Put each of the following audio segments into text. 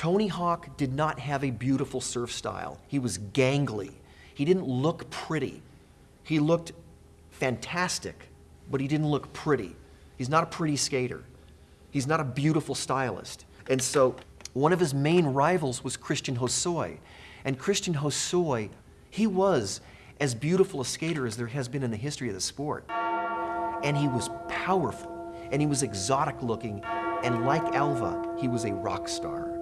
Tony Hawk did not have a beautiful surf style. He was gangly. He didn't look pretty. He looked fantastic, but he didn't look pretty. He's not a pretty skater. He's not a beautiful stylist. And so one of his main rivals was Christian Hosoi. And Christian Hosoi, he was as beautiful a skater as there has been in the history of the sport. And he was powerful, and he was exotic looking, and like Alva, he was a rock star.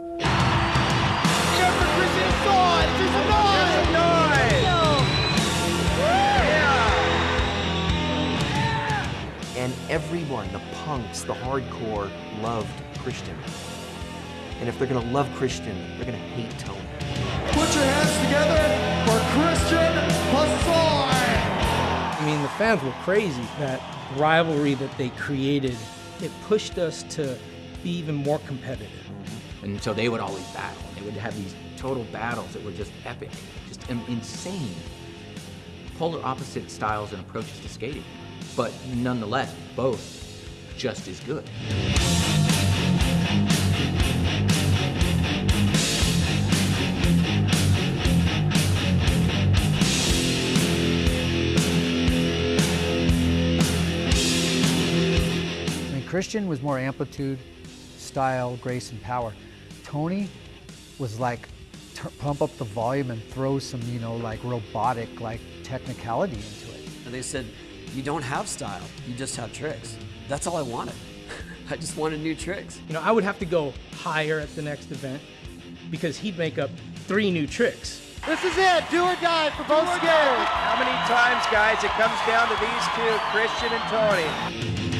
Everyone, the punks, the hardcore, loved Christian. And if they're gonna love Christian, they're gonna hate Tony. Put your hands together for Christian Hosoi! I mean, the fans were crazy. That rivalry that they created, it pushed us to be even more competitive. Mm-hmm. And so they would always battle. They would have these total battles that were just epic, just insane. Polar opposite styles and approaches to skating, but nonetheless, both just as good. I mean, Christian was more amplitude, style, grace, and power. Tony was like pump up the volume and throw some, you know, like robotic, like technicality into it. And they said, You don't have style, you just have tricks. That's all I wanted. I just wanted new tricks. You know, I would have to go higher at the next event because he'd make up three new tricks. This is it, do or die for both skaters. How many times, guys, it comes down to these two, Christian and Tony.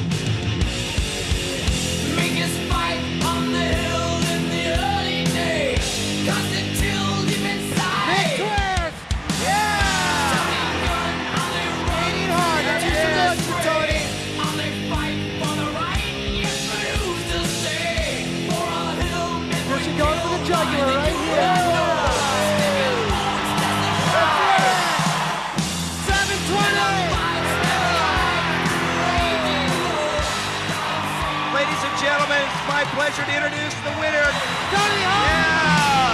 Gentlemen, it's my pleasure to introduce the winner. Tony Hawk! Yeah!